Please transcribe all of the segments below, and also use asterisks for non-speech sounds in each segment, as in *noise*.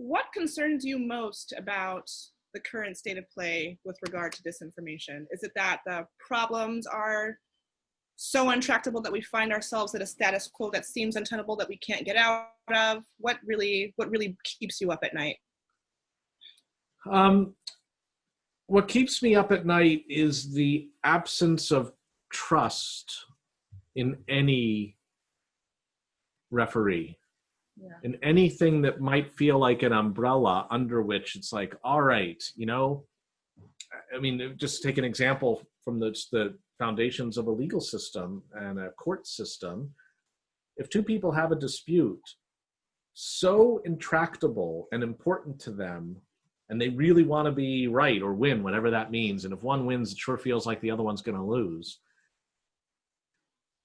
what concerns you most about the current state of play with regard to disinformation? Is it that the problems are so untractable that we find ourselves at a status quo that seems untenable that we can't get out of? What really, what really keeps you up at night? Um, what keeps me up at night is the absence of trust in any referee yeah. in anything that might feel like an umbrella under which it's like all right you know i mean just take an example from the, the foundations of a legal system and a court system if two people have a dispute so intractable and important to them and they really want to be right or win whatever that means and if one wins it sure feels like the other one's going to lose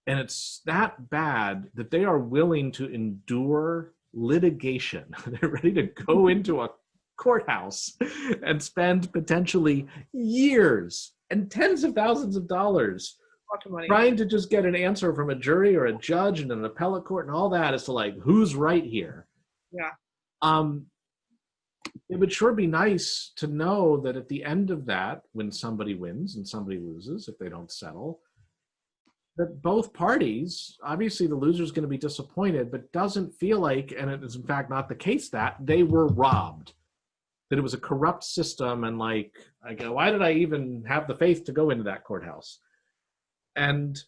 and it's that bad that they are willing to endure litigation. *laughs* They're ready to go mm-hmm. into a courthouse and spend potentially years and tens of thousands of dollars trying to just get an answer from a jury or a judge and an appellate court and all that as to like who's right here. Yeah. Um, it would sure be nice to know that at the end of that, when somebody wins and somebody loses, if they don't settle, that both parties, obviously the loser is going to be disappointed, but doesn't feel like, and it is in fact not the case that they were robbed, that it was a corrupt system, and like, I go, why did I even have the faith to go into that courthouse? And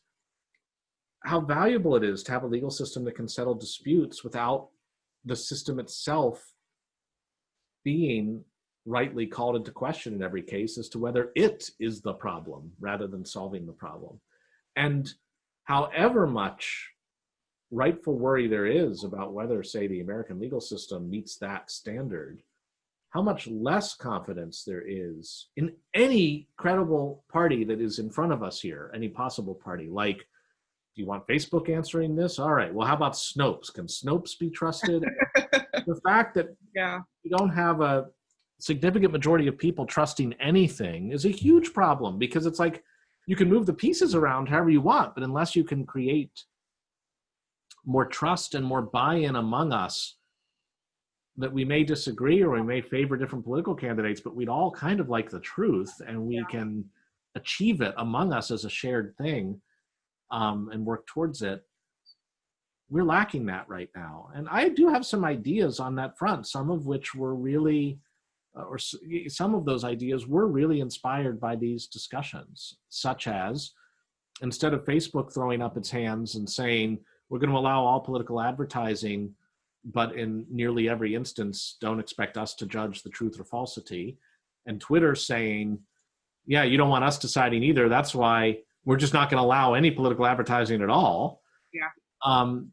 how valuable it is to have a legal system that can settle disputes without the system itself being rightly called into question in every case as to whether it is the problem rather than solving the problem. And however much rightful worry there is about whether, say, the American legal system meets that standard, how much less confidence there is in any credible party that is in front of us here, any possible party. Like, do you want Facebook answering this? All right, well, how about Snopes? Can Snopes be trusted? *laughs* the fact that yeah. we don't have a significant majority of people trusting anything is a huge problem because it's like, you can move the pieces around however you want, but unless you can create more trust and more buy-in among us that we may disagree or we may favor different political candidates, but we'd all kind of like the truth and we yeah. can achieve it among us as a shared thing um, and work towards it. We're lacking that right now. And I do have some ideas on that front, some of which were really or some of those ideas were really inspired by these discussions, such as instead of Facebook throwing up its hands and saying, we're going to allow all political advertising, but in nearly every instance, don't expect us to judge the truth or falsity. And Twitter saying, yeah, you don't want us deciding either. That's why we're just not going to allow any political advertising at all. Yeah. Um,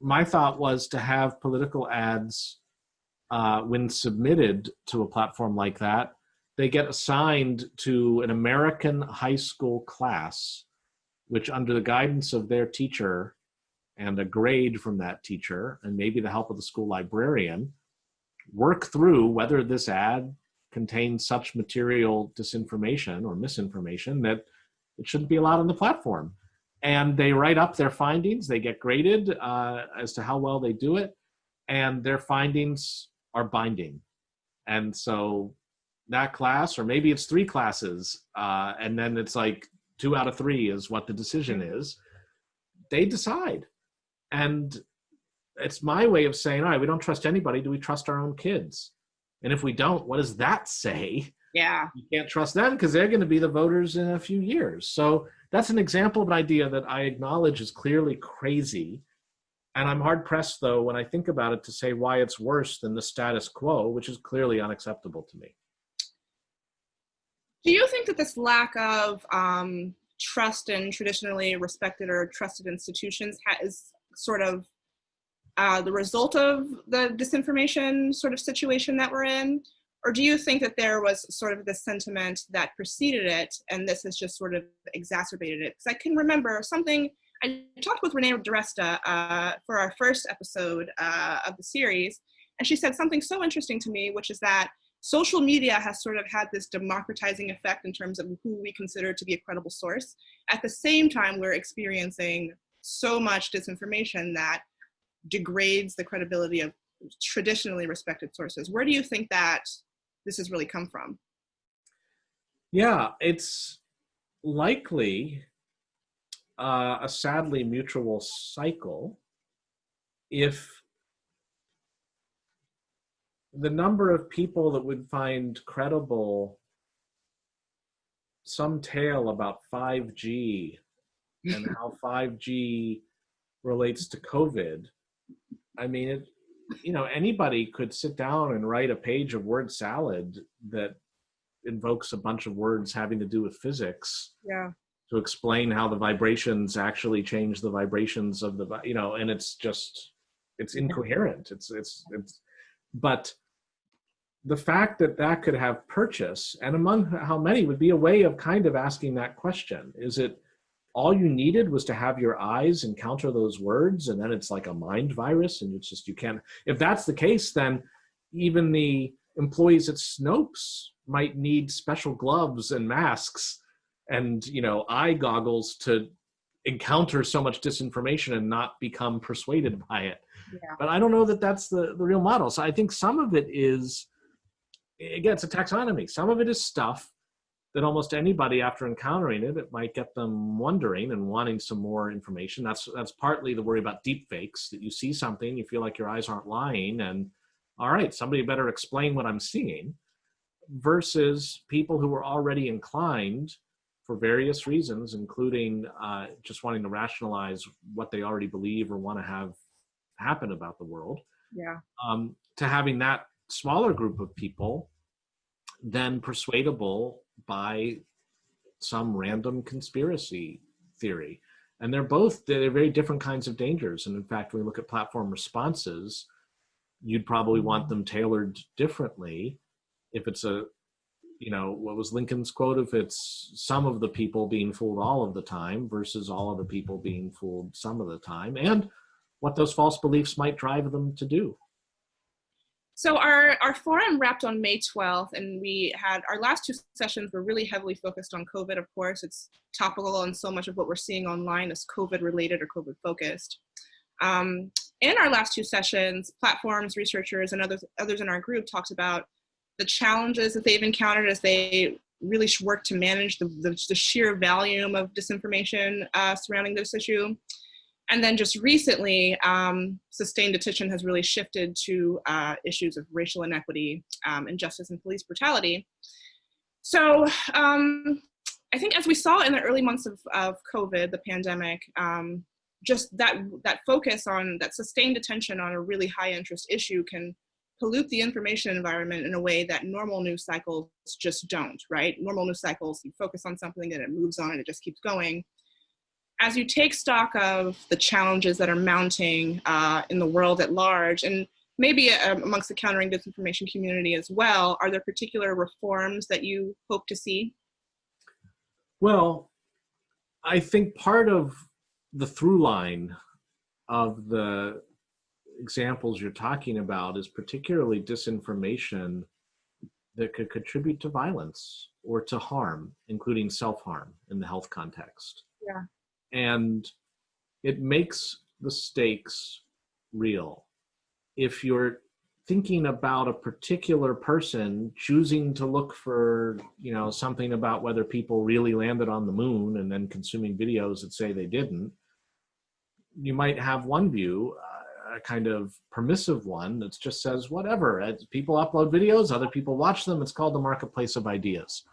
my thought was to have political ads uh, when submitted to a platform like that, they get assigned to an American high school class, which under the guidance of their teacher and a grade from that teacher, and maybe the help of the school librarian, work through whether this ad contains such material disinformation or misinformation that it shouldn't be allowed on the platform. And they write up their findings, they get graded uh, as to how well they do it, and their findings are binding. And so that class, or maybe it's three classes, uh, and then it's like two out of three is what the decision is, they decide. And it's my way of saying, all right, we don't trust anybody. Do we trust our own kids? And if we don't, what does that say? Yeah. You can't trust them because they're going to be the voters in a few years. So that's an example of an idea that I acknowledge is clearly crazy and I'm hard pressed, though, when I think about it, to say why it's worse than the status quo, which is clearly unacceptable to me. Do you think that this lack of um, trust in traditionally respected or trusted institutions is sort of uh, the result of the disinformation sort of situation that we're in? Or do you think that there was sort of this sentiment that preceded it and this has just sort of exacerbated it? Because I can remember something I talked with Renee DiResta uh, for our first episode uh, of the series, and she said something so interesting to me, which is that social media has sort of had this democratizing effect in terms of who we consider to be a credible source. At the same time, we're experiencing so much disinformation that degrades the credibility of traditionally respected sources. Where do you think that this has really come from? Yeah, it's likely uh, a sadly mutual cycle if the number of people that would find credible some tale about 5G and *laughs* how 5G relates to COVID. I mean, it, you know, anybody could sit down and write a page of word salad that invokes a bunch of words having to do with physics. Yeah. To explain how the vibrations actually change the vibrations of the, you know, and it's just, it's incoherent. It's, it's, it's, but the fact that that could have purchase and among how many would be a way of kind of asking that question. Is it, all you needed was to have your eyes encounter those words and then it's like a mind virus and it's just you can't if that's the case then even the employees at snopes might need special gloves and masks and you know eye goggles to encounter so much disinformation and not become persuaded mm. by it Yeah. but i don't know that that's the the real model so i think some of it is again it's a taxonomy some of it is stuff that almost anybody after encountering it, it might get them wondering and wanting some more information. That's that's partly the worry about deep fakes, that you see something, you feel like your eyes aren't lying, and all right, somebody better explain what I'm seeing, versus people who are already inclined for various reasons, including uh, just wanting to rationalize what they already believe or want to have happen about the world, Yeah. um, to having that smaller group of people then persuadable by some random conspiracy theory. And they're both, they're very different kinds of dangers. And in fact, when we look at platform responses, you'd probably want them tailored differently. If it's a, you know, what was Lincoln's quote? If it's some of the people being fooled all of the time versus all of the people being fooled some of the time, and what those false beliefs might drive them to do. So our, our forum wrapped on May 12th and we had our last two sessions were really heavily focused on COVID, of course. It's topical and so much of what we're seeing online is COVID related or COVID focused. Um, in our last two sessions, platforms, researchers, and others, others in our group talked about the challenges that they've encountered as they really work to manage the, the, the sheer volume of disinformation uh, surrounding this issue. And then just recently, um, sustained attention has really shifted to uh, issues of racial inequity, um, injustice, and police brutality. So um, I think as we saw in the early months of, of COVID, the pandemic, um, just that, that focus on, that sustained attention on a really high interest issue can pollute the information environment in a way that normal news cycles just don't, right? Normal news cycles, you focus on something and it moves on and it just keeps going as you take stock of the challenges that are mounting uh, in the world at large, and maybe uh, amongst the countering disinformation community as well, are there particular reforms that you hope to see? Well, I think part of the through line of the examples you're talking about is particularly disinformation that could contribute to violence or to harm, including self-harm in the health context. Yeah. And it makes the stakes real. If you're thinking about a particular person choosing to look for you know something about whether people really landed on the moon and then consuming videos that say they didn't you might have one view a kind of permissive one that just says whatever As people upload videos other people watch them. It's called the marketplace of ideas.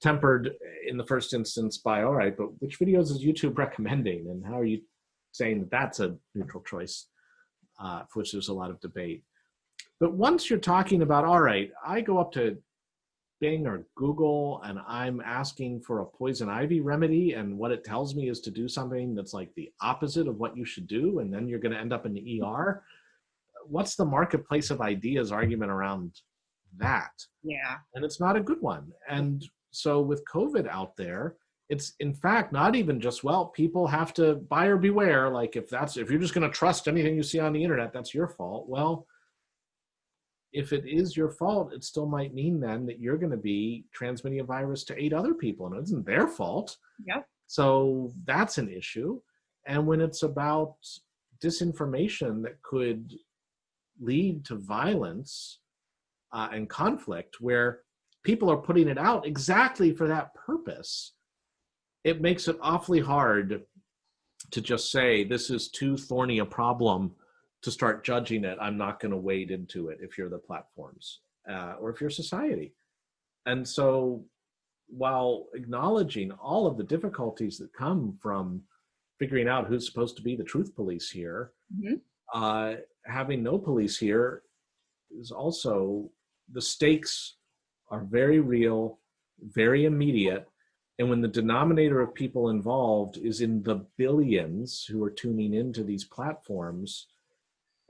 Tempered in the first instance by all right but which videos is youtube *laughs* recommending? And how are you saying that that's a neutral choice uh, for which there's a lot of debate. But once you're talking about, all right, I go up to Bing or Google and I'm asking for a poison ivy remedy and what it tells me is to do something that's like the opposite of what you should do and then you're going to end up in the ER. What's the marketplace of ideas argument around that? Yeah. And it's not a good one. And so with COVID out there, it's in fact not even just well people have to buyer beware like if that's if you're just going to trust anything you see on the internet that's your fault well if it is your fault, it still might mean then that you're going to be transmitting a virus to eight other people, and it isn't their fault. Yep. So that's an issue. And when it's about disinformation that could lead to violence uh, and conflict where people are putting it out exactly for that purpose, it makes it awfully hard to just say this is too thorny a problem to start judging it. I'm not going to wade into it if you're the platforms uh, or if you're society. And so while acknowledging all of the difficulties that come from figuring out who's supposed to be the truth police here, Mhm. uh, having no police here is also the stakes are very real, very immediate. And when the denominator of people involved is in the billions who are tuning into these platforms,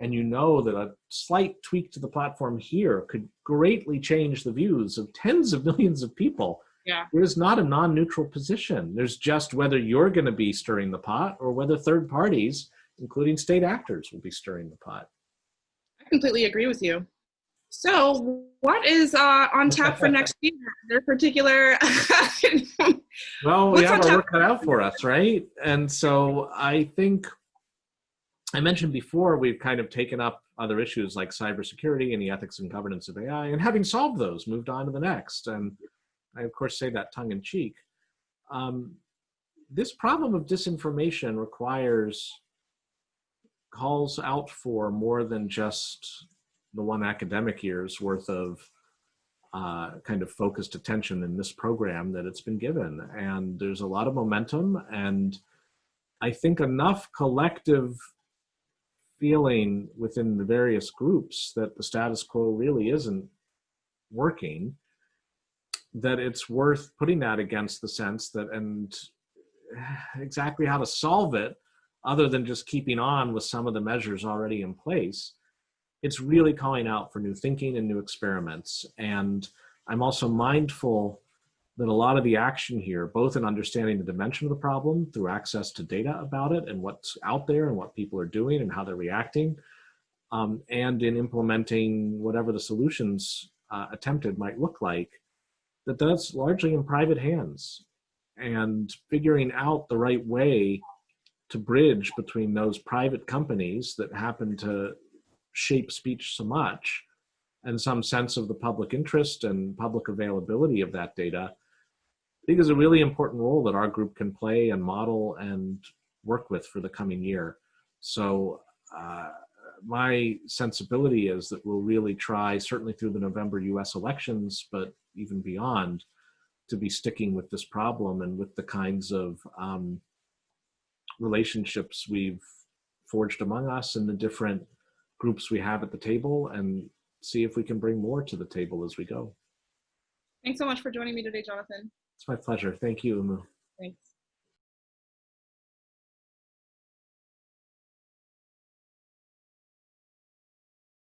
and you know that a slight tweak to the platform here could greatly change the views of tens of millions of people. Yeah. There's not a non-neutral position. There's just whether you're going to be stirring the pot or whether third parties, including state actors, will be stirring the pot. I completely agree with you. So, what is uh, on tap for *laughs* next year? There particular? *laughs* Well, we What's have our work cut out for us, right? And so I think I mentioned before we've kind of taken up other issues like cybersecurity and the ethics and governance of AI, and having solved those, moved on to the next. And I, of course, say that tongue in cheek. Um, this problem of disinformation requires calls out for more than just the one academic year's worth of uh, kind of focused attention in this program that it's been given. And there's a lot of momentum and I think enough collective feeling within the various groups that the status quo really isn't working that it's worth putting that against the sense that and *sighs* exactly how to solve it other than just keeping on with some of the measures already in place it's really calling out for new thinking and new experiments. And I'm also mindful that a lot of the action here, both in understanding the dimension of the problem through access to data about it and what's out there and what people are doing and how they're reacting, um, and in implementing whatever the solutions uh, attempted might look like, that that's largely in private hands. And figuring out the right way to bridge between those private companies that happen to shape speech so much and some sense of the public interest and public availability of that data, I think is a really important role that our group can play and model and work with for the coming year. So uh, my sensibility is that we'll really try, certainly through the November US elections, but even beyond, to be sticking with this problem and with the kinds of um, relationships we've forged among us and the different groups we have at the table and see if we can bring more to the table as we go. Thanks so much for joining me today, Jonathan. It's my pleasure. Thank you, Oumou. Thanks.